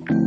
Thank you.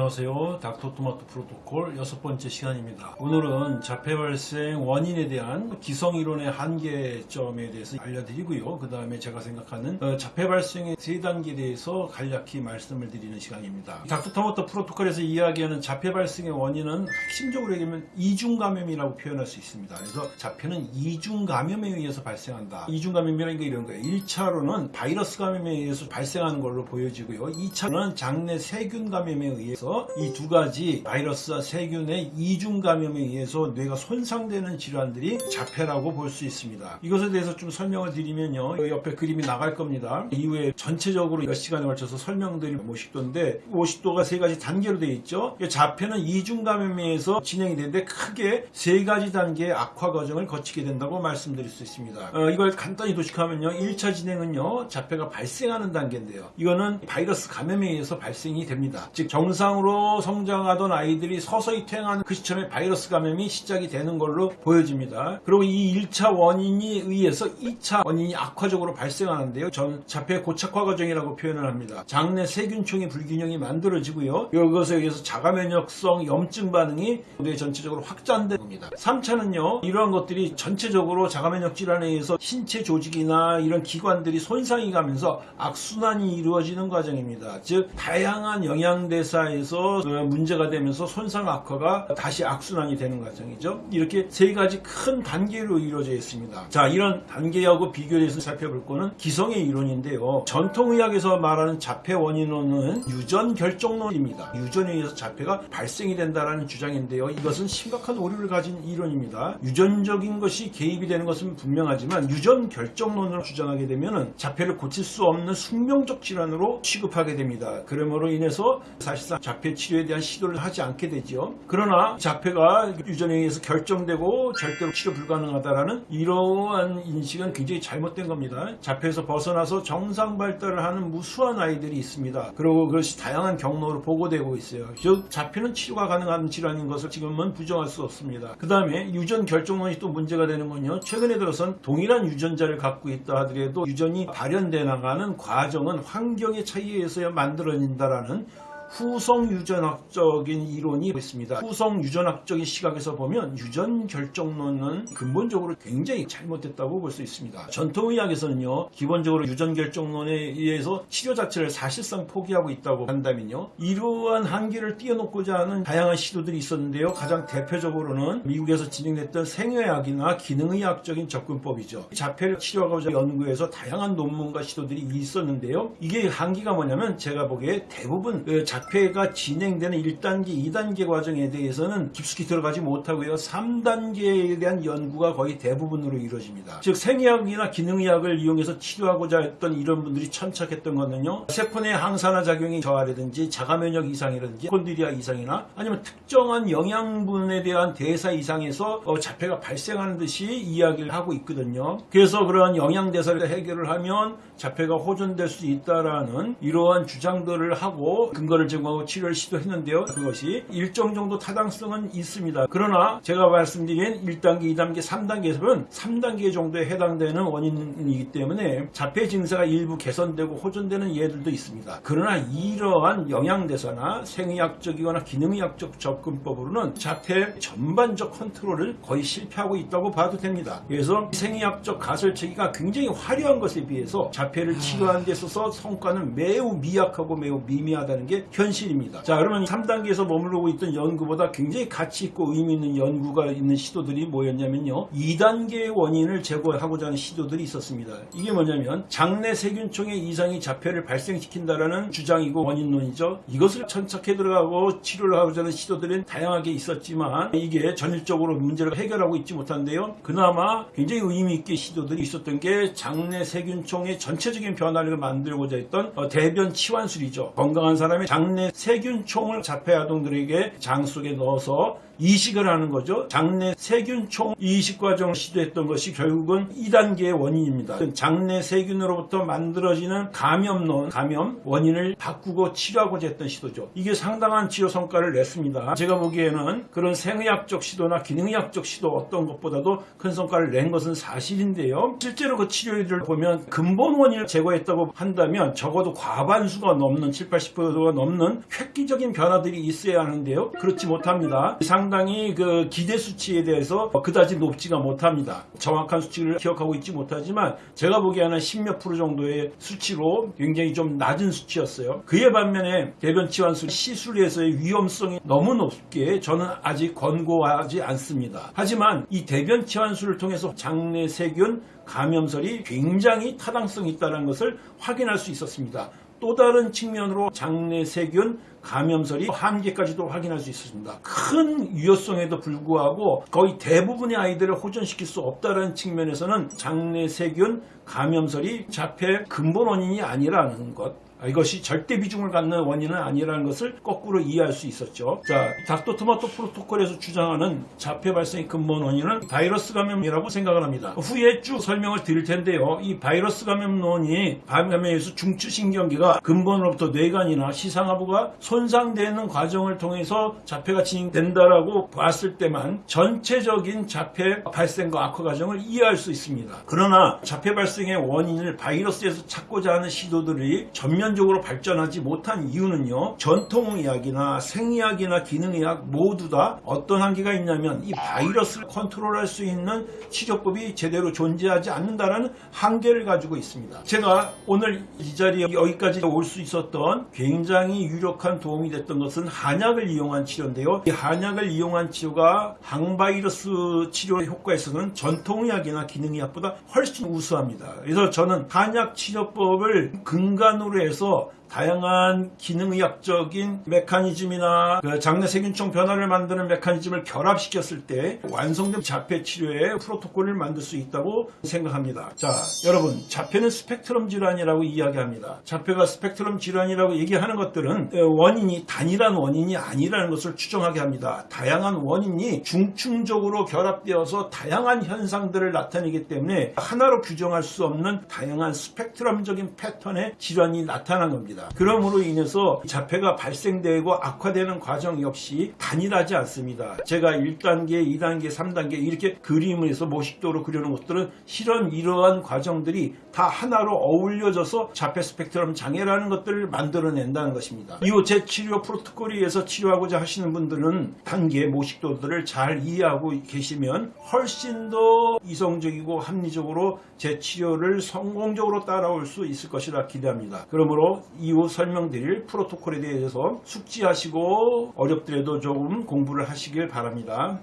안녕하세요. 닥터토마토 프로토콜 여섯 번째 시간입니다. 오늘은 자폐 발생 원인에 대한 기성이론의 한계점에 대해서 알려드리고요. 그 다음에 제가 생각하는 어, 자폐 발생의 세 단계에 대해서 간략히 말씀을 드리는 시간입니다. 닥터토마토 프로토콜에서 이야기하는 자폐 발생의 원인은 핵심적으로 얘기하면 이중 감염이라고 표현할 수 있습니다. 그래서 자폐는 이중 감염에 의해서 발생한다. 이중 감염이라는 게 이런 거예요. 1차로는 바이러스 감염에 의해서 발생하는 걸로 보여지고요. 2차로는 장내 세균 감염에 의해서 이 두 가지 바이러스와 세균의 이중 감염에 의해서 뇌가 손상되는 질환들이 자폐라고 볼 수 있습니다. 이것에 대해서 좀 설명을 드리면요. 여기 옆에 그림이 나갈 겁니다. 이후에 전체적으로 몇 시간에 걸쳐서 설명드릴 50도인데 50도가 세 가지 단계로 되어 있죠. 자폐는 이중 감염에 의해서 진행이 되는데 크게 세 가지 단계의 악화 과정을 거치게 된다고 말씀드릴 수 있습니다. 어, 이걸 간단히 도식하면요. 1차 진행은요. 자폐가 발생하는 단계인데요. 이거는 바이러스 감염에 의해서 발생이 됩니다. 즉 정상 으로 성장하던 아이들이 서서히 퇴행하는 그 시점에 바이러스 감염이 시작이 되는 걸로 보여집니다. 그리고 이 1차 원인이 의해서 2차 원인이 악화적으로 발생하는데요. 전 자폐 고착화 과정이라고 표현을 합니다. 장내 세균총의 불균형이 만들어지고요. 이것에 의해서 자가 면역성 염증 반응이 뇌 전체적으로 확장되는 겁니다. 3차는요. 이러한 것들이 전체적으로 자가 면역 질환에 의해서 신체 조직이나 이런 기관들이 손상이 가면서 악순환이 이루어지는 과정입니다. 즉 다양한 영양대사에 서 문제가 되면서 손상 악화가 다시 악순환이 되는 과정이죠. 이렇게 세 가지 큰 단계로 이루어져 있습니다. 자, 이런 단계하고 비교해서 살펴볼 거는 기성의 이론인데요. 전통의학에서 말하는 자폐 원인론은 유전 결정론입니다. 유전에 의해서 자폐가 발생이 된다는 주장인데요. 이것은 심각한 오류를 가진 이론입니다. 유전적인 것이 개입이 되는 것은 분명하지만 유전 결정론을 주장하게 되면 자폐를 고칠 수 없는 숙명적 질환으로 취급하게 됩니다. 그러므로 인해서 사실상 자폐 치료에 대한 시도를 하지 않게 되죠. 그러나 자폐가 유전에 의해서 결정되고 절대로 치료 불가능하다라는 이러한 인식은 굉장히 잘못된 겁니다. 자폐에서 벗어나서 정상 발달을 하는 무수한 아이들이 있습니다. 그리고 그것이 다양한 경로로 보고되고 있어요. 즉 자폐는 치료가 가능한 질환인 것을 지금은 부정할 수 없습니다. 그 다음에 유전 결정론이 또 문제가 되는 건요. 최근에 들어선 동일한 유전자를 갖고 있다 하더라도 유전이 발현돼 나가는 과정은 환경의 차이에 의해서 만들어진다라는 후성 유전학적인 이론이 있습니다. 후성 유전학적인 시각에서 보면 유전 결정론은 근본적으로 굉장히 잘못됐다고 볼 수 있습니다. 전통의학에서는요, 기본적으로 유전 결정론에 의해서 치료 자체를 사실상 포기하고 있다고 한다면요, 이러한 한계를 띄워놓고자 하는 다양한 시도들이 있었는데요. 가장 대표적으로는 미국에서 진행됐던 생의학이나 기능의학적인 접근법이죠. 자폐를 치료하고자 연구해서 다양한 논문과 시도들이 있었는데요. 이게 한계가 뭐냐면 제가 보기에 대부분 그 자폐가 진행되는 1단계, 2단계 과정에 대해서는 깊숙이 들어가지 못하고요. 3단계에 대한 연구가 거의 대부분으로 이루어집니다. 즉 생의학이나 기능의학을 이용해서 치료하고자 했던 이런 분들이 천착했던 것은요. 세포 내 항산화 작용이 저하라든지 자가면역 이상이라든지 콘디리아 이상이나 아니면 특정한 영양분에 대한 대사 이상에서 어, 자폐가 발생하는 듯이 이야기를 하고 있거든요. 그래서 그러한 영양대사를 해결을 하면 자폐가 호전될 수 있다라는 이러한 주장들을 하고 근거를 제공하고 치료를 시도했는데요. 그것이 일정 정도 타당성은 있습니다. 그러나 제가 말씀드린 1단계, 2단계, 3단계에서는 3단계 정도에 해당되는 원인이기 때문에 자폐 증세가 일부 개선되고 호전되는 예들도 있습니다. 그러나 이러한 영양대사나 생의학적이거나 기능의학적 접근법으로는 자폐 전반적 컨트롤을 거의 실패하고 있다고 봐도 됩니다. 그래서 생의학적 가설체계가 굉장히 화려한 것에 비해서 자폐를 치료하는 데 있어서 성과는 매우 미약하고 매우 미미하다는 게 현실입니다. 자 그러면 3단계에서 머무르고 있던 연구보다 굉장히 가치 있고 의미 있는 연구가 있는 시도들이 뭐였냐면요. 2단계의 원인을 제거하고자 하는 시도들이 있었습니다. 이게 뭐냐면 장내 세균총의 이상이 자폐를 발생시킨다라는 주장이고 원인론이죠. 이것을 천착해 들어가고 치료를 하고자 하는 시도들은 다양하게 있었지만 이게 전일적으로 문제를 해결하고 있지 못한데요. 그나마 굉장히 의미 있게 시도들이 있었던 게 장내 세균총의 전체적인 변화를 만들고자 했던 어, 대변 치환술이죠. 건강한 사람의 장내 세균총을 자폐 아동들에게 장 속에 넣어서 이식을 하는 거죠. 장내 세균총 이식 과정을 시도했던 것이 결국은 2단계의 원인입니다. 장내 세균으로부터 만들어지는 감염론, 감염 원인을 바꾸고 치료하고자 했던 시도죠. 이게 상당한 치료 성과를 냈습니다. 제가 보기에는 그런 생의학적 시도나 기능의학적 시도 어떤 것보다도 큰 성과를 낸 것은 사실인데요. 실제로 그 치료를 보면 근본 원인을 제거했다고 한다면 적어도 과반수가 넘는 7, 80%가 넘는 획기적인 변화들이 있어야 하는데요. 그렇지 못합니다. 상 당히 그 기대 수치에 대해서 그다지 높지가 못합니다. 정확한 수치를 기억하고 있지 못하지만 제가 보기에는 10몇 프로 정도의 수치로 굉장히 좀 낮은 수치였어요. 그에 반면에 대변 치환술 시술에서의 위험성이 너무 높게 저는 아직 권고하지 않습니다. 하지만 이 대변 치환술을 통해서 장내 세균 감염설이 굉장히 타당성이 있다는 것을 확인할 수 있었습니다. 또 다른 측면으로 장내 세균 감염설이 한계까지도 확인할 수 있었습니다. 큰 유효성에도 불구하고 거의 대부분의 아이들을 호전시킬 수 없다는 측면에서는 장내 세균 감염설이 자폐 근본 원인이 아니라는 것 이것이 절대 비중을 갖는 원인은 아니라는 것을 거꾸로 이해할 수 있었죠. 자, 닥터 토마토 프로토콜에서 주장하는 자폐 발생의 근본 원인은 바이러스 감염이라고 생각을 합니다. 후에 쭉 설명을 드릴 텐데요. 이 바이러스 감염론이 감염에서 중추신경계가 근본으로부터 뇌관이나 시상하부가 손상되는 과정을 통해서 자폐가 진행된다라고 봤을 때만 전체적인 자폐 발생과 악화 과정을 이해할 수 있습니다. 그러나 자폐 발생의 원인을 바이러스에서 찾고자 하는 시도들이 전면 적으로 발전하지 못한 이유는요. 전통의학이나 생의학이나 기능의학 모두 다 어떤 한계가 있냐면 이 바이러스를 컨트롤할 수 있는 치료법이 제대로 존재하지 않는다는 한계를 가지고 있습니다. 제가 오늘 이 자리에 여기까지 올 수 있었던 굉장히 유력한 도움이 됐던 것은 한약을 이용한 치료인데요. 이 한약을 이용한 치료가 항바이러스 치료 효과에서는 전통의학이나 기능의학보다 훨씬 우수합니다. 그래서 저는 한약 치료법을 근간으로 해서 começou 다양한 기능의학적인 메커니즘이나 그 장내 세균총 변화를 만드는 메커니즘을 결합시켰을 때 완성된 자폐 치료의 프로토콜을 만들 수 있다고 생각합니다. 자, 여러분, 자폐는 스펙트럼 질환이라고 이야기합니다. 자폐가 스펙트럼 질환이라고 얘기하는 것들은 원인이 단일한 원인이 아니라는 것을 추정하게 합니다. 다양한 원인이 중충적으로 결합되어서 다양한 현상들을 나타내기 때문에 하나로 규정할 수 없는 다양한 스펙트럼적인 패턴의 질환이 나타난 겁니다. 그러므로 인해서 자폐가 발생되고 악화되는 과정 역시 단일하지 않습니다. 제가 1단계, 2단계, 3단계 이렇게 그림을 해서 모식도로 그려놓은 것들은 실은 이러한 과정들이 다 하나로 어울려져서 자폐 스펙트럼 장애라는 것들을 만들어낸다는 것입니다. 이후 제 치료 프로토콜에 의해서 치료하고자 하시는 분들은 단계 모식도들을 잘 이해하고 계시면 훨씬 더 이성적이고 합리적으로 제 치료를 성공적으로 따라올 수 있을 것이라 기대합니다. 그러므로 이후 설명드릴 프로토콜에 대해서 숙지하시고 어렵더라도 조금 공부를 하시길 바랍니다.